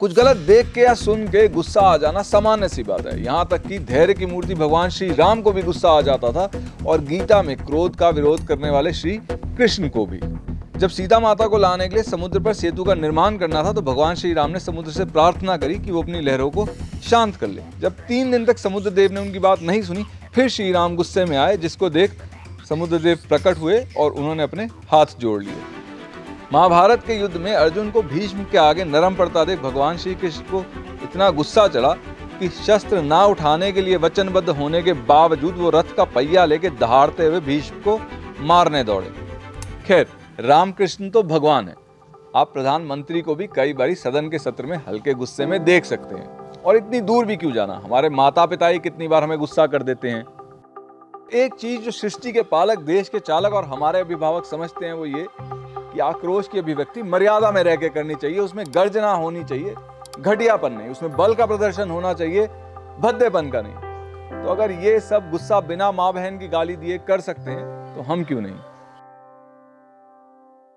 कुछ गलत देख के या सुन के गुस्सा आ जाना सामान्य सी बात है। यहाँ तक कि धैर्य की मूर्ति भगवान श्री राम को भी गुस्सा आ जाता था और गीता में क्रोध का विरोध करने वाले श्री कृष्ण को भी। जब सीता माता को लाने के लिए समुद्र पर सेतु का निर्माण करना था तो भगवान श्री राम ने समुद्र से प्रार्थना करी कि वो अपनी लहरों को शांत कर ले। जब तीन दिन तक समुद्र देव ने उनकी बात नहीं सुनी, फिर श्री राम गुस्से में आए, जिसको देख समुद्र देव प्रकट हुए और उन्होंने अपने हाथ जोड़ लिए। महाभारत के युद्ध में अर्जुन को भीष्म के आगे नरम पड़ता देख भगवान श्री कृष्ण को इतना गुस्सा चढ़ा कि शस्त्र ना उठाने के लिए वचनबद्ध होने के बावजूद वो रथ का पहिया लेके दहाड़ते हुए भीष्म को मारने दौड़े। खैर, रामकृष्ण तो भगवान है। आप प्रधानमंत्री को भी कई बारी सदन के सत्र में हल्के गुस्से में देख सकते हैं। और इतनी दूर भी क्यों जाना? हमारे माता पिता ही कितनी बार हमें गुस्सा कर देते हैं। एक चीज़ जो सृष्टि के पालक, देश के चालक और हमारे अभिभावक समझते हैं वो ये कि आक्रोश की अभिव्यक्ति मर्यादा में रह के करनी चाहिए, उसमें गर्जना होनी चाहिए, घटियापन नहीं, उसमें बल का प्रदर्शन होना चाहिए, भद्देपन का नहीं। तो अगर ये सब गुस्सा बिना माँ बहन की गाली दिए कर सकते हैं तो हम क्यों नहीं?